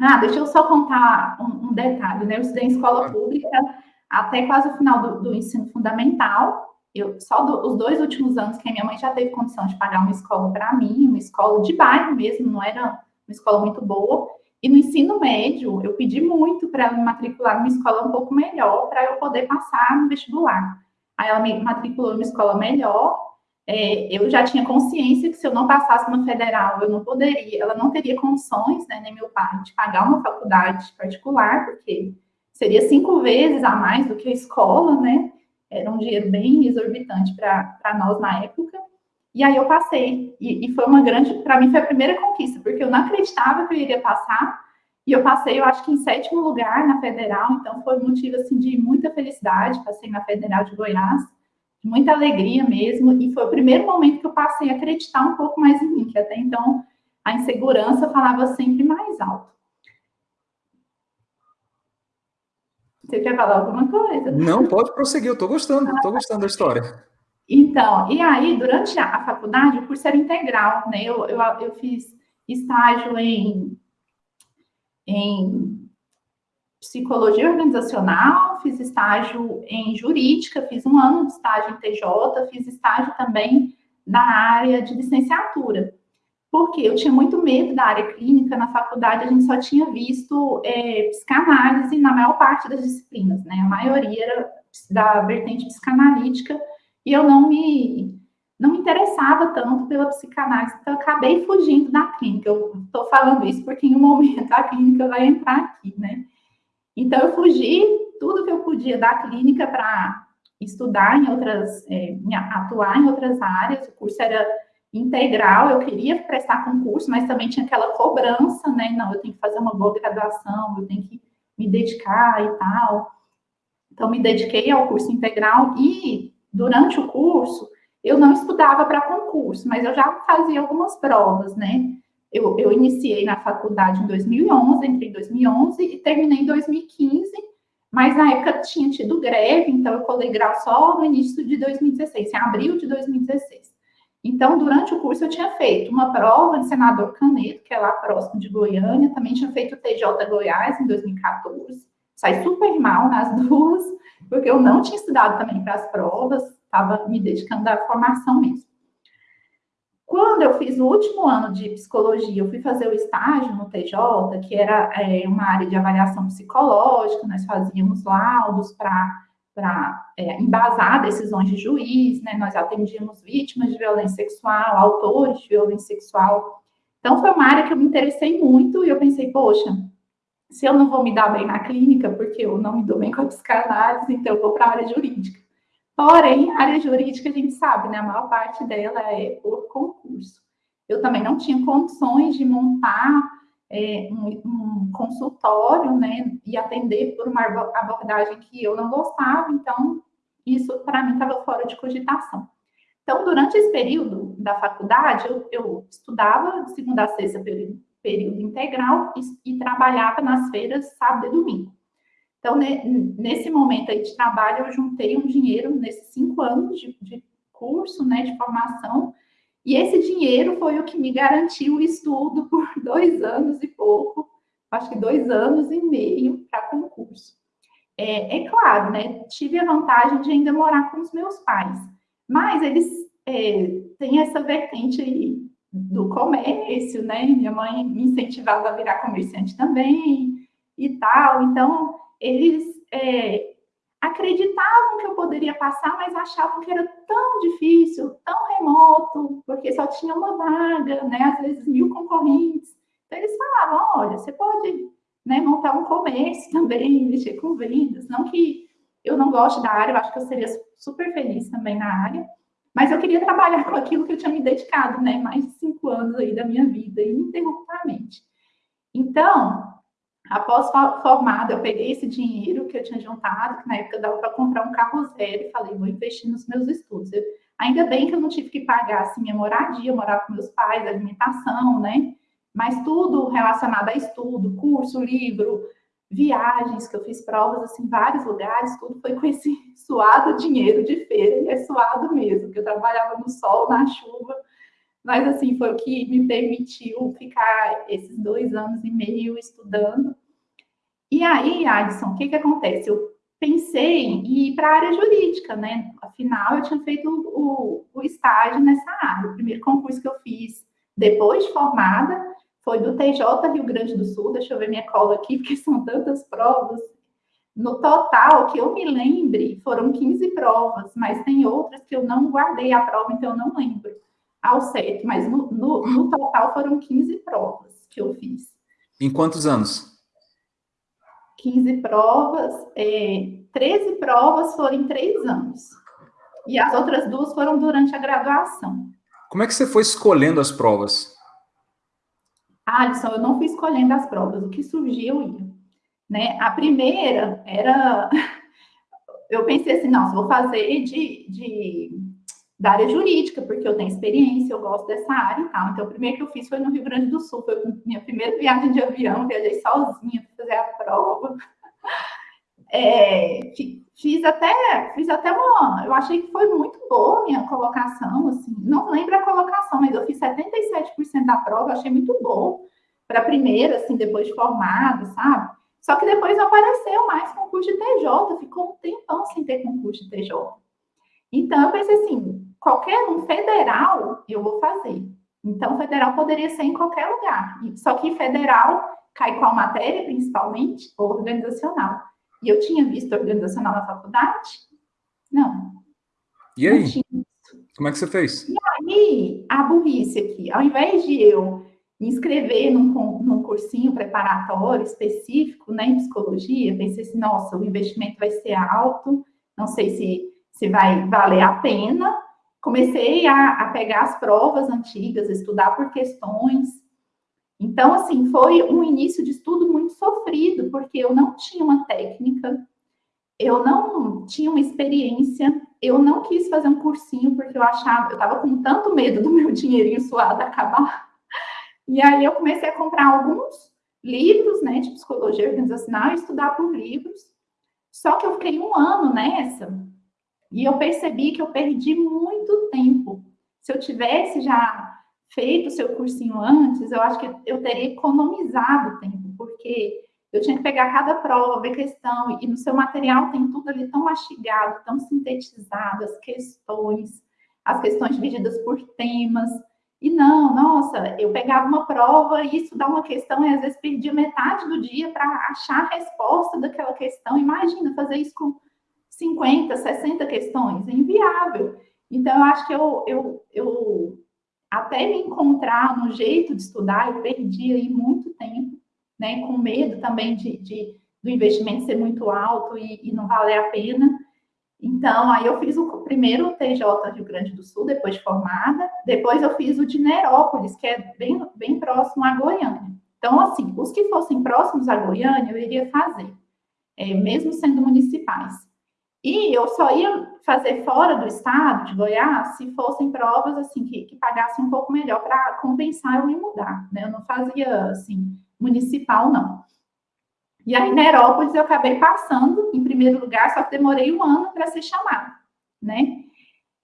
ah, deixa eu só contar um, um detalhe, né? Eu estudei em escola pública até quase o final do, do ensino fundamental. Eu, só do, os dois últimos anos que a minha mãe já teve condição de pagar uma escola para mim, uma escola de bairro mesmo, não era uma escola muito boa. E no ensino médio, eu pedi muito para ela me matricular numa escola um pouco melhor, para eu poder passar no vestibular. Aí ela me matriculou numa escola melhor. É, eu já tinha consciência que se eu não passasse uma federal, eu não poderia, ela não teria condições, né, nem meu pai, de pagar uma faculdade particular, porque seria cinco vezes a mais do que a escola, né? Era um dinheiro bem exorbitante para nós na época. E aí eu passei, e, e foi uma grande, para mim foi a primeira conquista, porque eu não acreditava que eu iria passar, e eu passei, eu acho que em sétimo lugar na Federal, então foi um motivo, assim, de muita felicidade, passei na Federal de Goiás, muita alegria mesmo, e foi o primeiro momento que eu passei a acreditar um pouco mais em mim, que até então a insegurança falava sempre mais alto. Você quer falar alguma coisa? Não, pode prosseguir, eu estou gostando, estou gostando da história. Então, e aí, durante a, faculdade, o curso era integral, né? Eu, eu, eu fiz estágio em, em psicologia organizacional, fiz estágio em jurídica, fiz um ano de estágio em TJ, fiz estágio também na área de licenciatura. Porque eu tinha muito medo da área clínica, na faculdade a gente só tinha visto é, psicanálise na maior parte das disciplinas, né? A maioria era da vertente psicanalítica, e eu não me não me interessava tanto pela psicanálise, então eu acabei fugindo da clínica. Eu estou falando isso porque em um momento a clínica vai entrar aqui, né? Então eu fugi tudo que eu podia da clínica para estudar em outras, é, atuar em outras áreas. O curso era integral, eu queria prestar concurso, mas também tinha aquela cobrança, né? Não, eu tenho que fazer uma boa graduação, eu tenho que me dedicar e tal. Então, me dediquei ao curso integral e durante o curso, eu não estudava para concurso, mas eu já fazia algumas provas, né? Eu, eu iniciei na faculdade em 2011, entrei em 2011 e terminei em 2015, mas na época tinha tido greve, então eu colei grau só no início de 2016, em abril de 2016. Então, durante o curso, eu tinha feito uma prova de senador Caneto, que é lá próximo de Goiânia, também tinha feito o TJ Goiás em 2014, saí super mal nas duas, porque eu não tinha estudado também para as provas, estava me dedicando à formação mesmo. Quando eu fiz o último ano de psicologia, eu fui fazer o estágio no TJ, que era é, uma área de avaliação psicológica, nós fazíamos laudos para é, embasar decisões de juiz, né? nós atendíamos vítimas de violência sexual, autores de violência sexual. Então, foi uma área que eu me interessei muito e eu pensei, poxa, se eu não vou me dar bem na clínica, porque eu não me dou bem com a psicanálise, então eu vou para a área jurídica. Porém, a área jurídica, a gente sabe, né? A maior parte dela é por concurso. Eu também não tinha condições de montar é, um, um, consultório, né? E atender por uma abordagem que eu não gostava, então isso para mim estava fora de cogitação. Então, durante esse período, da faculdade, eu, eu estudava de segunda a sexta período, período integral e, e, trabalhava nas feiras sábado e domingo. Então, ne, nesse momento aí de trabalho, eu juntei um dinheiro nesses cinco anos de, de curso, né, de formação, e esse dinheiro foi o que me garantiu o estudo por dois anos e pouco, acho que dois anos e meio para concurso. É, é, claro, né? Tive a vantagem de ainda morar com os meus pais, mas eles é, têm essa vertente aí do comércio, né? Minha mãe me incentivava a virar comerciante também e tal. Então, eles é, acreditavam que eu poderia passar, mas achavam que era tão difícil, tão remoto, porque só tinha uma vaga, né? Às vezes mil concorrentes. Então, eles falavam: olha, você pode né, montar um comércio também, mexer com vendas. Não que eu não goste da área, eu acho que eu seria super feliz também na área, mas eu queria trabalhar com aquilo que eu tinha me dedicado, né, mais de cinco anos aí da minha vida, ininterruptamente. Então, após formada, eu peguei esse dinheiro que eu tinha juntado, que na época dava para comprar um carro zero, e falei, vou investir nos meus estudos. Eu, ainda bem que eu não tive que pagar, assim, minha moradia, morar com meus pais, alimentação, né, mas tudo relacionado a estudo, curso, livro, viagens, que eu fiz provas assim, em vários lugares, tudo foi com esse suado dinheiro de feira, e é suado mesmo, que eu trabalhava no sol, na chuva, mas assim, foi o que me permitiu ficar esses dois anos e meio estudando. E aí, Adson, o que que acontece? Eu pensei em ir para a área jurídica, né? Afinal, eu tinha feito o, o estágio nessa área. O primeiro concurso que eu fiz depois de formada foi do TJ Rio Grande do Sul, deixa eu ver minha cola aqui, porque são tantas provas. No total, que eu me lembre, foram 15 provas, mas tem outras que eu não guardei a prova, então eu não lembro ao certo, mas no, no, no total foram 15 provas que eu fiz. Em quantos anos? 15 provas, é, 13 provas foram em três anos. E as outras duas foram durante a graduação. Como é que você foi escolhendo as provas? Alisson, eu não fui escolhendo as provas, o que surgiu ia. Né? A primeira era. Eu pensei assim, nossa, vou fazer de, de, da área jurídica, porque eu tenho experiência, eu gosto dessa área e tal. Então, o primeiro que eu fiz foi no Rio Grande do Sul, foi minha primeira viagem de avião, viajei sozinha para fazer a prova. É, fiz até, fiz até uma, eu achei que foi muito boa a minha colocação, assim, não lembro a colocação, mas eu fiz 77% da prova, achei muito bom para a primeira, assim, depois de formada, sabe? Só que depois apareceu mais concurso de TJ, ficou um tempão sem ter concurso de TJ. Então, eu pensei assim, qualquer um federal eu vou fazer. Então, federal poderia ser em qualquer lugar. Só que federal cai qual matéria, principalmente? Organizacional. E eu tinha visto organizacional na faculdade? Não. E aí? Como é que você fez? E aí, a burrice aqui, ao invés de eu me inscrever num, num cursinho preparatório específico né, em psicologia, pensei assim, nossa, o investimento vai ser alto, não sei se, se vai valer a pena. Comecei a, a pegar as provas antigas, estudar por questões, então, assim, foi um início de estudo muito sofrido, porque eu não tinha uma técnica, eu não tinha uma experiência, eu não quis fazer um cursinho, porque eu achava, eu estava com tanto medo do meu dinheirinho suado acabar. E aí eu comecei a comprar alguns livros, né, de psicologia organizacional e estudar por livros. Só que eu fiquei um ano nessa e eu percebi que eu perdi muito tempo. Se eu tivesse já feito o seu cursinho antes, eu acho que eu teria economizado tempo, porque eu tinha que pegar cada prova, ver questão, e no seu material tem tudo ali tão mastigado, tão sintetizado, as questões, as questões divididas por temas. E não, nossa, eu pegava uma prova e estudar uma questão e às vezes perdia metade do dia para achar a resposta daquela questão. Imagina fazer isso com 50, 60 questões, é inviável. Então, eu acho que eu, eu, eu até me encontrar no jeito de estudar, eu perdi aí muito tempo, né, com medo também de, de do investimento ser muito alto e, e, não valer a pena. Então, aí eu fiz o primeiro TJ Rio Grande do Sul, depois de formada, depois eu fiz o de Nerópolis, que é bem, bem próximo a Goiânia. Então, assim, os que fossem próximos a Goiânia, eu iria fazer, é, mesmo sendo municipais. E eu só ia fazer fora do estado de Goiás se fossem provas assim que, que pagassem um pouco melhor para compensar eu me mudar, né? Eu não fazia assim municipal não. E aí na Herópolis eu acabei passando em primeiro lugar, só que demorei um ano para ser chamada, né?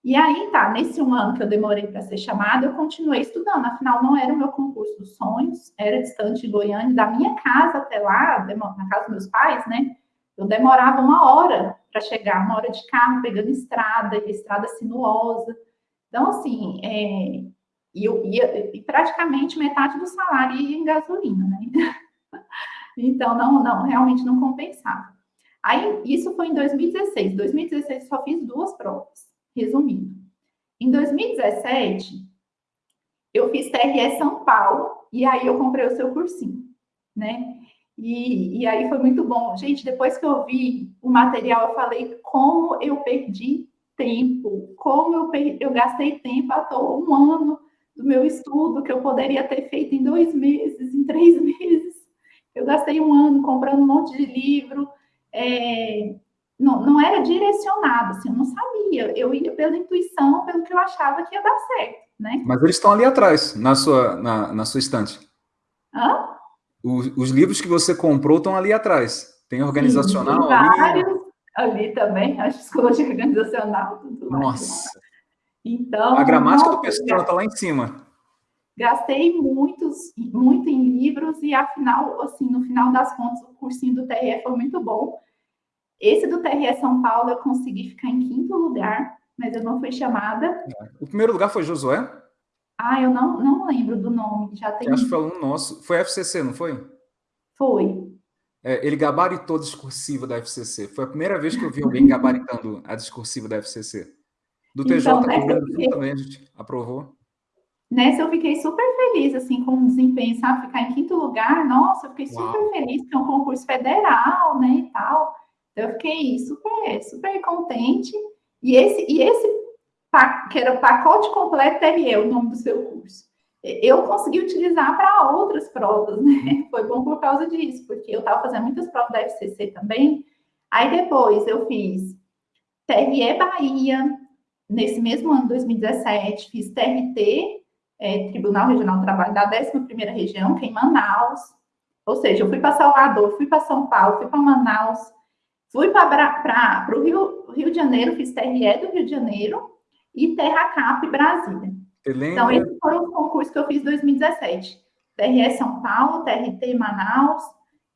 E aí tá, nesse um ano que eu demorei para ser chamada, eu continuei estudando. Afinal, não era o meu concurso dos sonhos, era distante de Goiânia, da minha casa até lá, na casa dos meus pais, né? Eu demorava uma hora para chegar, uma hora de carro, pegando estrada, estrada sinuosa. Então, assim, é, e, e praticamente metade do salário ia em gasolina, né? Então, não, não, realmente não compensava. Aí, isso foi em 2016. 2016 eu só fiz duas provas, resumindo. Em 2017, eu fiz TRE São Paulo, e aí eu comprei o seu cursinho, né? E, e aí foi muito bom. Gente, depois que eu vi o material, eu falei como eu perdi tempo, como eu, perdi, eu gastei tempo à toa, um ano do meu estudo que eu poderia ter feito em dois meses, em três meses. Eu gastei um ano comprando um monte de livro, é, não, não era direcionado, assim, eu não sabia. Eu ia pela intuição, pelo que eu achava que ia dar certo, né? Mas eles estão ali atrás, na sua, na, na sua estante. Hã? Os, os, livros que você comprou estão ali atrás. Tem organizacional Sim, tem vários ali. ali também, a psicologia organizacional. Tudo Nossa! Mais. Então, a gramática do pessoal está lá em cima. Gastei muitos, muito em livros e, afinal, assim, no final das contas, o cursinho do TRE foi muito bom. Esse do TRE São Paulo eu consegui ficar em quinto lugar, mas eu não fui chamada. O primeiro lugar foi Josué? Ah, eu não, não lembro do nome. Já tem... Acho que foi um nosso. Foi FCC, não foi? Foi. É, ele gabaritou a discursiva da FCC. Foi a primeira vez que eu vi alguém gabaritando a discursiva da FCC. Do TJ então, né, também a gente aprovou. Nessa eu fiquei super feliz, assim, com o desempenho, sabe? Ficar em quinto lugar, nossa, eu fiquei super Uau. feliz, porque é um concurso federal, né, e tal. Então, eu fiquei super, super contente. E esse, e esse que era o pacote completo TRE, o nome do seu curso, eu consegui utilizar para outras provas, né? Foi bom por causa disso, porque eu estava fazendo muitas provas da FCC também. Aí depois eu fiz TRE Bahia, nesse mesmo ano, 2017, fiz TRT, é, Tribunal Regional do Trabalho da 11ª Região, que é em Manaus. Ou seja, eu fui para Salvador, fui para São Paulo, fui para Manaus, fui para o Rio, Rio de Janeiro, fiz TRE do Rio de Janeiro e Terra Cap Brasília. Então, esses foram os concursos que eu fiz em 2017. TRE São Paulo, TRT Manaus,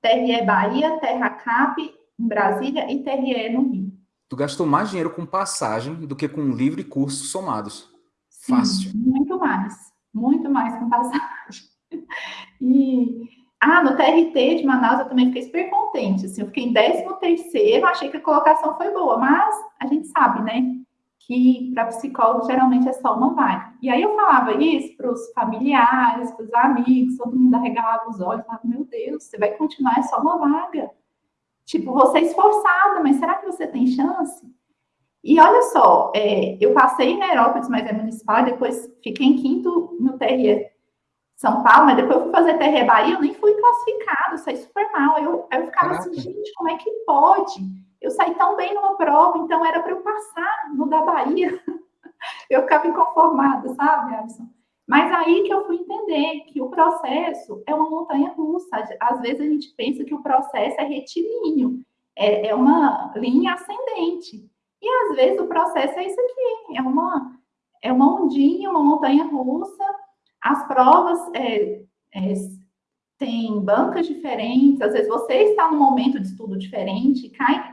TRE Bahia, Terra Cap em Brasília e TRE no Rio. Tu gastou mais dinheiro com passagem do que com livro e curso somados. Sim, Fácil. Muito mais muito mais com passagem. E, ah, no TRT de Manaus eu também fiquei super contente, assim, eu fiquei em 13 terceiro, achei que a colocação foi boa, mas a gente sabe, né, que para psicólogo geralmente é só uma vaga. E aí eu falava isso para os familiares, para os amigos, todo mundo arregalava os olhos, falava, meu Deus, você vai continuar, é só uma vaga. Tipo, você é esforçada, mas será que você tem chance? E olha só, é, eu passei na Aerópolis, mas é municipal, depois fiquei em quinto no TRE São Paulo, mas depois eu fui fazer TRE Bahia, eu nem fui classificado, saí super mal. Eu, eu ficava assim, Caraca. assim, gente, como é que pode? Eu saí tão bem numa prova, então era para eu passar no da Bahia. eu ficava inconformada, sabe, Alisson? Mas aí que eu fui entender que o processo é uma montanha russa. Às vezes a gente pensa que o processo é retilíneo, é, é uma linha ascendente. E às vezes o processo é isso aqui, é uma, é uma ondinha, uma montanha russa. As provas é, é, têm bancas diferentes, às vezes você está num momento de estudo diferente, cai,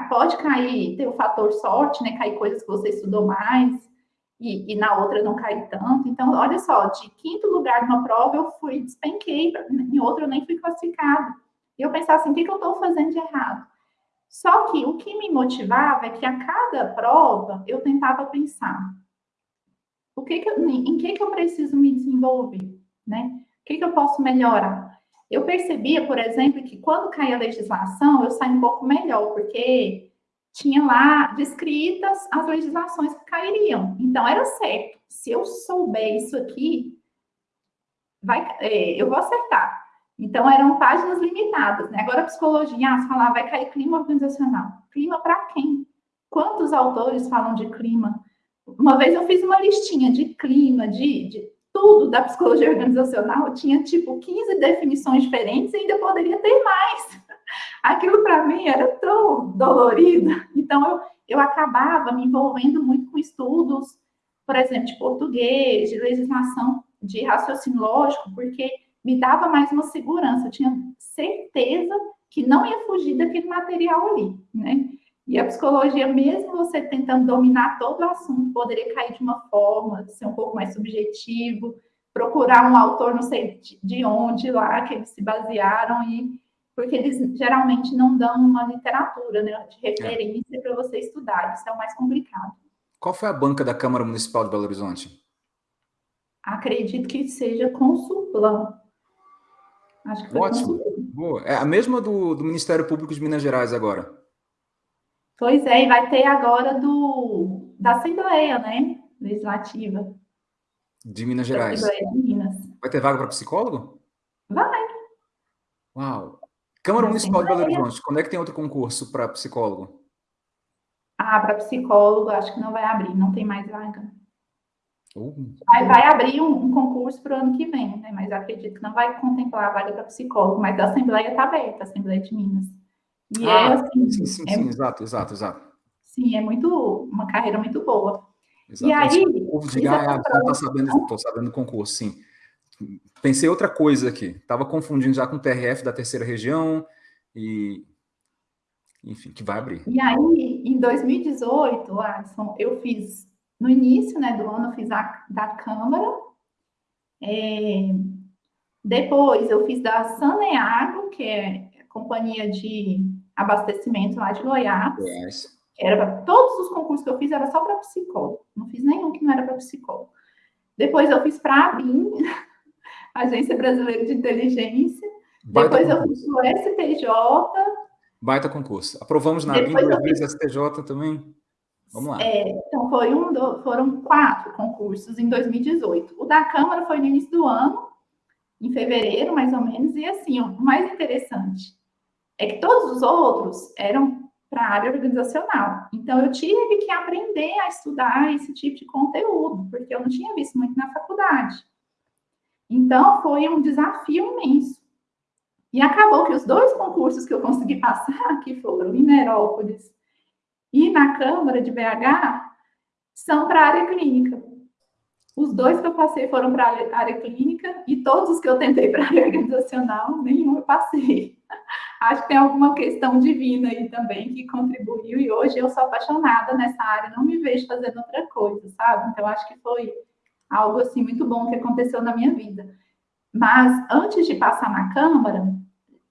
pode cair, ter o fator sorte, né? Cair coisas que você estudou mais. E, e, na outra não cair tanto. Então, olha só, de quinto lugar numa prova eu fui, despenquei, em outra eu nem fui classificada. E eu pensava assim, o que, que eu estou fazendo de errado? Só que o que me motivava é que a cada prova eu tentava pensar o que, que eu, em que, que eu preciso me desenvolver, né? O que, que eu posso melhorar? Eu percebia, por exemplo, que quando caía a legislação, eu saía um pouco melhor, porque tinha lá descritas as legislações que cairiam. Então, era certo. Se eu souber isso aqui, vai, é, eu vou acertar. Então, eram páginas limitadas, né? Agora, a psicologia, ah, falar, vai cair clima organizacional. Clima para quem? quantos autores falam de clima? Uma vez eu fiz uma listinha de clima, de, de tudo da psicologia organizacional, tinha tipo 15 definições diferentes e ainda poderia ter mais. Aquilo para mim era tão dolorido. Então eu, eu acabava me envolvendo muito com estudos, por exemplo, de português, de legislação, de raciocínio lógico, porque me dava mais uma segurança, eu tinha certeza que não ia fugir daquele material ali, né? E a psicologia, mesmo você tentando dominar todo o assunto, poderia cair de uma forma, ser um pouco mais subjetivo, procurar um autor, não sei de onde lá, que eles se basearam, e porque eles geralmente não dão uma literatura né, de referência é. para você estudar, isso é o mais complicado. Qual foi a banca da Câmara Municipal de Belo Horizonte? Acredito que seja Consulplan. Acho que foi Ótimo. Boa. É a mesma do, do Ministério Público de Minas Gerais agora. Pois é, e vai ter agora do, da Assembleia, né? Legislativa. De Minas Gerais. Assembleia de Minas. Vai ter vaga para psicólogo? Vai. Uau. Câmara Municipal de Belo Horizonte, quando é que tem outro concurso para psicólogo? Ah, para psicólogo, acho que não vai abrir, não tem mais vaga. Uh. Vai, vai, abrir um, um concurso para o ano que vem, né? mas acredito que não vai contemplar a vaga para psicólogo, mas a Assembleia está aberta, a Assembleia de Minas. E ah, é assim. Sim, sim, é, sim, exato, exato, exato. Sim, é muito uma carreira muito boa. Exato. E aí. O povo diga, ah, estou sabendo, estou sabendo do concurso, sim. Pensei outra coisa aqui. Estava confundindo já com o TRF da terceira região e. Enfim, que vai abrir. E aí, em 2018, Alisson, eu fiz, no início né, do ano, eu fiz a da Câmara. É, depois, eu fiz da Saneago, que é companhia de abastecimento lá de Goiás. Yes. Era todos os concursos que eu fiz era só para psicólogo. Não fiz nenhum que não era para psicólogo. Depois eu fiz para a ABIN, Agência Brasileira de Inteligência. Baita Depois concurso. eu fiz o STJ. Baita concurso. Aprovamos na ABIN duas vezes STJ também. Vamos lá. É, então, foi um do, foram quatro concursos em 2018. O da Câmara foi no início do ano, em fevereiro, mais ou menos, e assim, o mais interessante é que todos os outros eram para a área organizacional. Então, eu tive que aprender a estudar esse tipo de conteúdo, porque eu não tinha visto muito na faculdade. Então, foi um desafio imenso. E acabou que os dois concursos que eu consegui passar, que foram em Nerópolis e na Câmara de BH, são para a área clínica. Os dois que eu passei foram para a área clínica e todos os que eu tentei para a área organizacional, nenhum eu passei. Acho que tem alguma questão divina aí também que contribuiu e hoje eu sou apaixonada nessa área, não me vejo fazendo outra coisa, sabe? Então acho que foi algo assim muito bom que aconteceu na minha vida. Mas antes de passar na Câmara,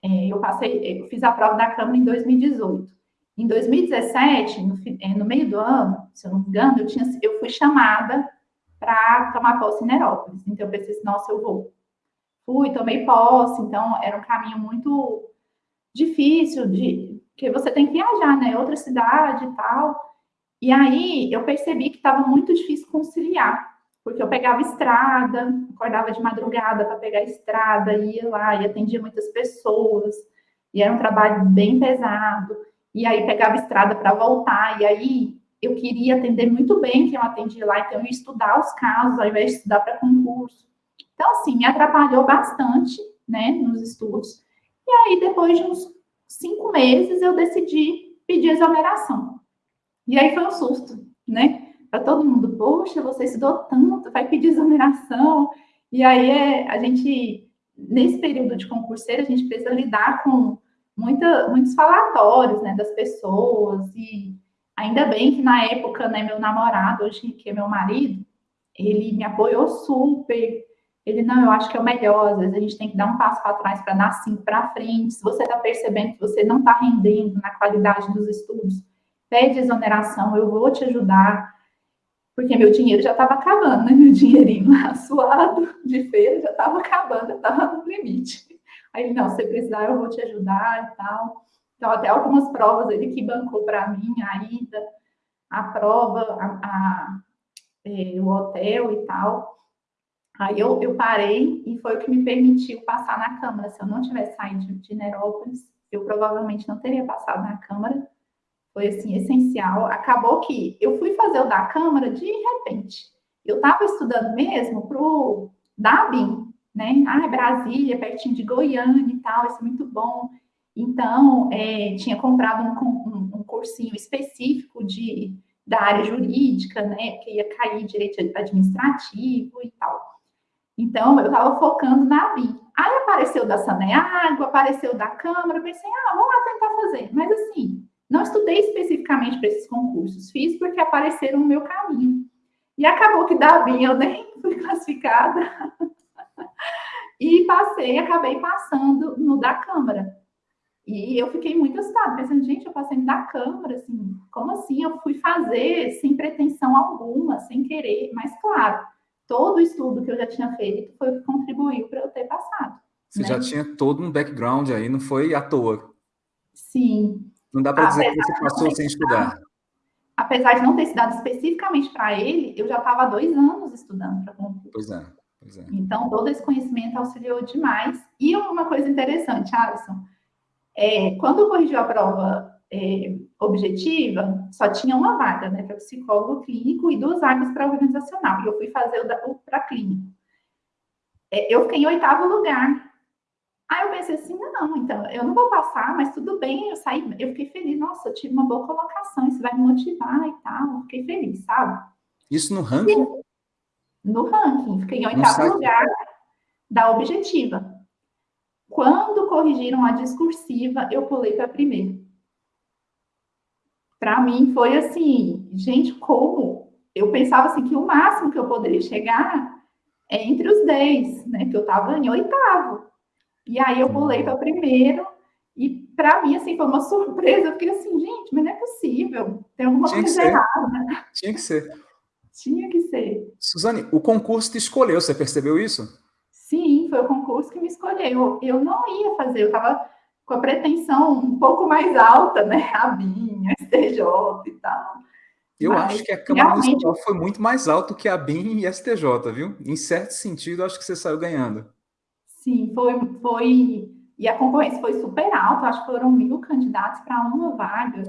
é, eu passei, eu fiz a prova da Câmara em 2018. Em 2017, no, é, no meio do ano, se eu não me engano, eu, tinha, eu fui chamada para tomar posse em Nerópolis. Então eu pensei assim, nossa, eu vou. Fui, tomei posse, então era um caminho muito difícil de que você tem que viajar, né? Outra cidade e tal. E aí eu percebi que estava muito difícil conciliar porque eu pegava estrada, acordava de madrugada para pegar estrada, ia lá e atendia muitas pessoas, e era um trabalho bem pesado, e aí pegava estrada para voltar, e aí eu queria atender muito bem quem eu atendia lá, então eu ia estudar os casos ao invés de estudar para concurso. Então, assim, me atrapalhou bastante, né, nos estudos. E aí, depois de uns cinco meses, eu decidi pedir exoneração. E aí foi um susto, né? para todo mundo, poxa, você estudou tanto, vai pedir exoneração. E aí é, a gente, nesse período de concurseiro, a gente precisa lidar com muita, muitos falatórios né, das pessoas. E ainda bem que na época, né, meu namorado, hoje que é meu marido, ele me apoiou super. Ele, não, eu acho que é o melhor. Às vezes a gente tem que dar um passo para trás para dar cinco para frente. Se você está percebendo que você não está rendendo na qualidade dos estudos, pede exoneração, eu vou te ajudar porque meu dinheiro já estava acabando, né? Meu dinheirinho lá suado de feira já estava acabando, já estava no limite. Aí, não, se precisar, eu vou te ajudar e tal. Então, até algumas provas ele que bancou para mim a ida, a prova, a, a é, o hotel e tal. Aí eu, eu parei e foi o que me permitiu passar na Câmara. Se eu não tivesse saído de, Nerópolis, eu provavelmente não teria passado na Câmara foi assim, essencial. Acabou que eu fui fazer o da Câmara de repente. Eu estava estudando mesmo para o DABIN, né? Ah, Brasília, pertinho de Goiânia e tal, isso é muito bom. Então, é, tinha comprado um, um, um, cursinho específico de, da área jurídica, né? Que ia cair direito administrativo e tal. Então, eu estava focando na BIM. Aí apareceu da Saneago, apareceu da Câmara, pensei, ah, vamos lá tentar fazer. Mas assim, não estudei especificamente para esses concursos, fiz porque apareceram no meu caminho. E acabou que da BIM eu nem fui classificada. e passei, acabei passando no da Câmara. E eu fiquei muito assustada, pensando, gente, eu passei no da Câmara, assim, como assim? Eu fui fazer sem pretensão alguma, sem querer, mas claro, todo o estudo que eu já tinha feito foi o que contribuiu para eu ter passado. Você né? já tinha todo um background aí, não foi à toa. Sim. Não dá para dizer que você passou sem estudar. Apesar de não ter estudado especificamente para ele, eu já estava há dois anos estudando para concurso. Pois é, pois é. Então, todo esse conhecimento auxiliou demais. E uma coisa interessante, Alisson, é, quando corrigiu a prova é, objetiva, só tinha uma vaga, né, para psicólogo clínico e duas vagas para organizacional. E eu fui fazer o, para clínico. É, eu fiquei em oitavo lugar. Aí eu pensei assim, não, então, eu não vou passar, mas tudo bem, eu saí, eu fiquei feliz, nossa, eu tive uma boa colocação, isso vai me motivar e tal, eu fiquei feliz, sabe? Isso no ranking? No ranking, fiquei em oitavo lugar da objetiva. Quando corrigiram a discursiva, eu pulei para primeiro para mim foi assim, gente, como? Eu pensava assim que o máximo que eu poderia chegar é entre os 10, né? Que eu estava em oitavo. E aí eu pulei para primeiro, e para mim, assim, foi uma surpresa. Eu fiquei assim, gente, mas não é possível. Tem alguma Tinha coisa errada. Tinha que ser. Tinha que ser. Suzane, o concurso te escolheu, você percebeu isso? Sim, foi o concurso que me escolheu. Eu não ia fazer, eu estava com a pretensão um pouco mais alta, né? A BIM, a STJ e tal. Eu Mas, acho que a Câmara realmente... Municipal foi muito mais alto que a BIM e STJ, viu? Em certo sentido, acho que você saiu ganhando. Sim, foi, foi. E a concorrência foi super alta, acho que foram mil candidatos para uma vaga.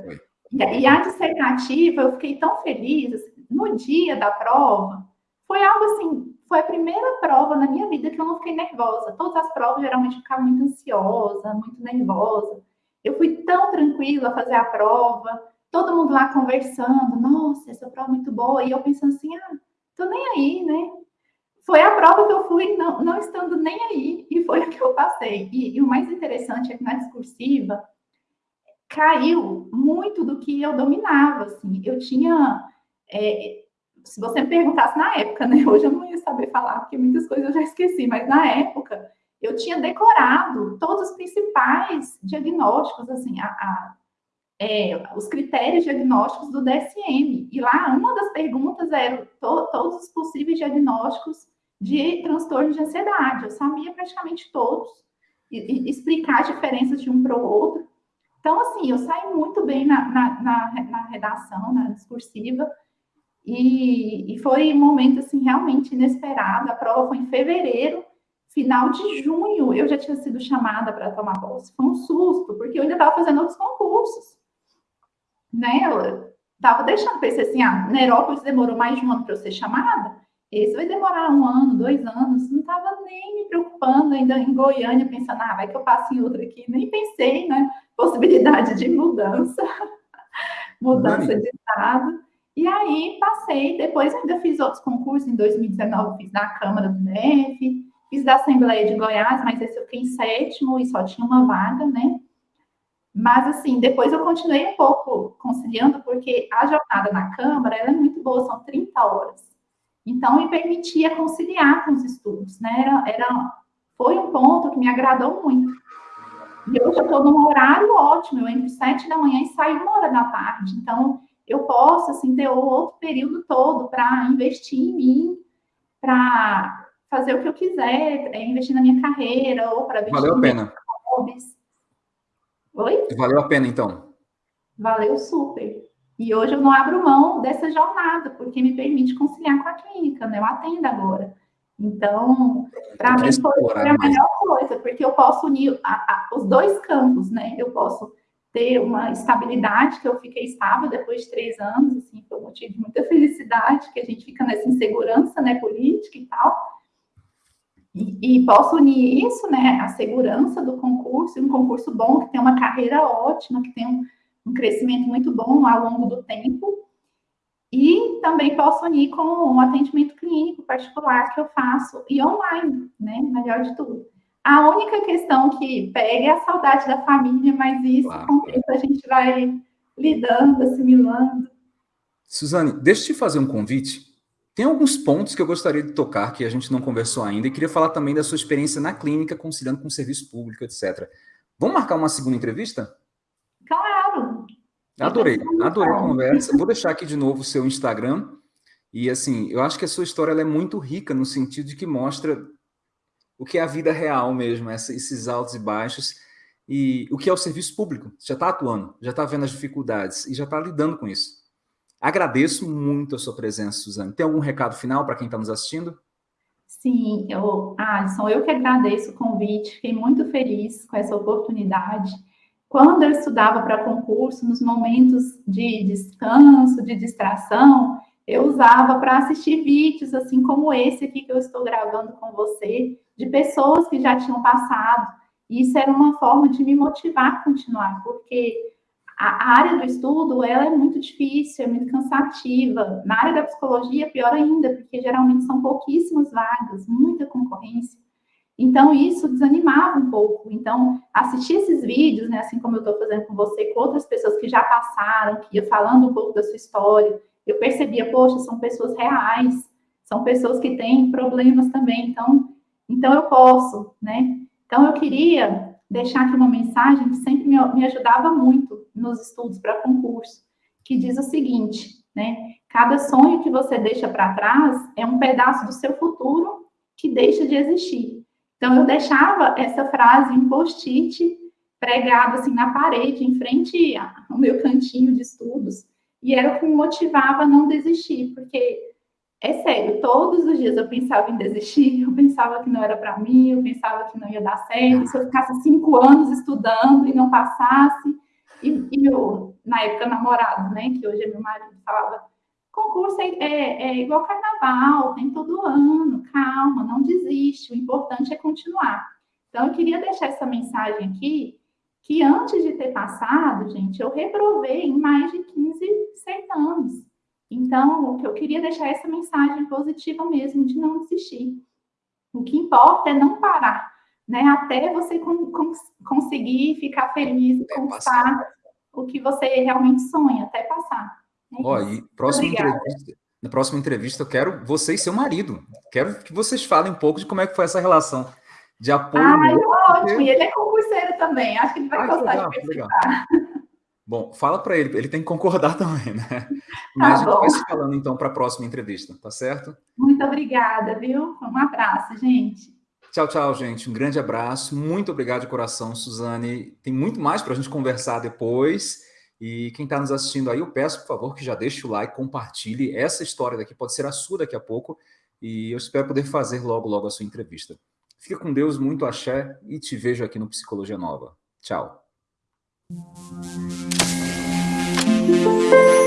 E, e, a dissertativa, eu fiquei tão feliz. Assim, no dia da prova, foi algo assim foi a primeira prova na minha vida que eu não fiquei nervosa. Todas as provas geralmente eu ficava muito ansiosa, muito nervosa. Eu fui tão tranquila fazer a prova, todo mundo lá conversando, nossa, essa prova é muito boa, e eu pensando assim, ah, tô nem aí, né? Foi a prova que eu fui não, não estando nem aí, e foi a que eu passei. E, e o mais interessante é que na discursiva caiu muito do que eu dominava, assim. Eu tinha... É, se você me perguntasse na época, né? Hoje eu não ia saber falar, porque muitas coisas eu já esqueci, mas na época eu tinha decorado todos os principais diagnósticos, assim, a, a, é, os critérios diagnósticos do DSM. E lá, uma das perguntas era to, todos os possíveis diagnósticos de transtorno de ansiedade. Eu sabia praticamente todos, e, e explicar as diferenças de um para o outro. Então, assim, eu saí muito bem na, na, na, na redação, na discursiva, e, e foi um momento, assim, realmente inesperado. A prova foi em fevereiro, final de junho, eu já tinha sido chamada para tomar posse. Foi um susto, porque eu ainda estava fazendo outros concursos. Né? Eu estava deixando, pensei assim, ah, Nerópolis demorou mais de um ano para eu ser chamada, esse vai demorar um ano, dois anos, não estava nem me preocupando ainda em Goiânia, pensando, ah, vai que eu passo em outra aqui, nem pensei, né, possibilidade de mudança, mudança Mãe. de estado, e aí passei, depois ainda fiz outros concursos, em 2019 fiz da Câmara do DF, fiz da Assembleia de Goiás, mas esse eu fiquei em sétimo e só tinha uma vaga, né? Mas, assim, depois eu continuei um pouco conciliando, porque a jornada na Câmara, ela é muito boa, são 30 horas. Então, me permitia conciliar com os estudos, né? Era, era, foi um ponto que me agradou muito. E hoje eu estou num horário ótimo, eu entro sete da manhã e saio uma hora da tarde. Então, eu posso, assim, ter outro período todo para investir em mim, para fazer o que eu quiser, é, investir na minha carreira ou para Valeu a pena. Hobbies. Oi? Valeu a pena, então. Valeu super. E hoje eu não abro mão dessa jornada, porque me permite conciliar com a clínica, né? Eu atendo agora. Então, para mim foi, foi, a melhor coisa, porque eu posso unir a, a, os dois campos, né? Eu posso ter uma estabilidade, que eu fiquei estável depois de três anos, assim, foi um motivo de muita felicidade, que a gente fica nessa insegurança, né, política e tal. E, e posso unir isso, né, a segurança do concurso, um concurso bom, que tem uma carreira ótima, que tem um, um crescimento muito bom ao longo do tempo, e também posso unir com o atendimento clínico particular que eu faço e online, né? Melhor de tudo. A única questão que pega é a saudade da família, mas isso claro. com o tempo a gente vai lidando, assimilando. Suzane, deixa eu te fazer um convite. Tem alguns pontos que eu gostaria de tocar que a gente não conversou ainda e queria falar também da sua experiência na clínica, conciliando com o serviço público, etc. Vamos marcar uma segunda entrevista? Claro! Adorei, adorei a conversa. Vou deixar aqui de novo o seu Instagram. E assim, eu acho que a sua história é muito rica no sentido de que mostra o que é a vida real mesmo, esses altos e baixos, e o que é o serviço público. Já está atuando, já está vendo as dificuldades e já está lidando com isso. Agradeço muito a sua presença, Suzane. Tem algum recado final para quem está nos assistindo? Sim, eu, Alisson, eu que agradeço o convite, fiquei muito feliz com essa oportunidade. Quando eu estudava para concurso, nos momentos de descanso, de distração, eu usava para assistir vídeos, assim como esse aqui que eu estou gravando com você, de pessoas que já tinham passado. E isso era uma forma de me motivar a continuar, porque a área do estudo, ela é muito difícil, é muito cansativa. Na área da psicologia, pior ainda, porque geralmente são pouquíssimas vagas, muita concorrência. Então, isso desanimava um pouco. Então, assistir esses vídeos, né, assim como eu estou fazendo com você, com outras pessoas que já passaram, que ia falando um pouco da sua história, eu percebia, poxa, são pessoas reais, são pessoas que têm problemas também, então, então eu posso, né? Então, eu queria deixar aqui uma mensagem que sempre me, me ajudava muito nos estudos para concurso, que diz o seguinte, né? Cada sonho que você deixa para trás é um pedaço do seu futuro que deixa de existir. Então, eu deixava essa frase em post-it pregado assim na parede, em frente ao meu cantinho de estudos, e era o que me motivava a não desistir, porque é sério, todos os dias eu pensava em desistir, eu pensava que não era para mim, eu pensava que não ia dar certo, se eu ficasse cinco anos estudando e não passasse, e, e meu, na época, namorado, né, que hoje é meu marido, falava, concurso é, é, é, igual carnaval, tem todo ano, calma, não desiste, o importante é continuar. Então, eu queria deixar essa mensagem aqui, que antes de ter passado, gente, eu reprovei em mais de 15 certames. Então, o que eu queria deixar essa mensagem positiva mesmo, de não desistir. O que importa é não parar, né? Até você con conseguir ficar feliz e conquistar o que você realmente sonha, até passar. É Ó, e próxima entrevista, na próxima entrevista eu quero você e seu marido. Quero que vocês falem um pouco de como é que foi essa relação de apoio. Ah, ótimo. E ele é concurseiro também. Acho que ele vai ah, gostar legal, de participar. Bom, fala para ele, ele tem que concordar também, né? Tá Mas tá a gente vai se falando então para a próxima entrevista, tá certo? Muito obrigada, viu? Um abraço, gente. Tchau, tchau, gente. Um grande abraço. Muito obrigado de coração, Suzane. Tem muito mais para a gente conversar depois. E quem está nos assistindo aí, eu peço, por favor, que já deixe o like, compartilhe. Essa história daqui pode ser a sua daqui a pouco. E eu espero poder fazer logo, logo a sua entrevista. Fica com Deus, muito axé e te vejo aqui no Psicologia Nova. Tchau. Thank you.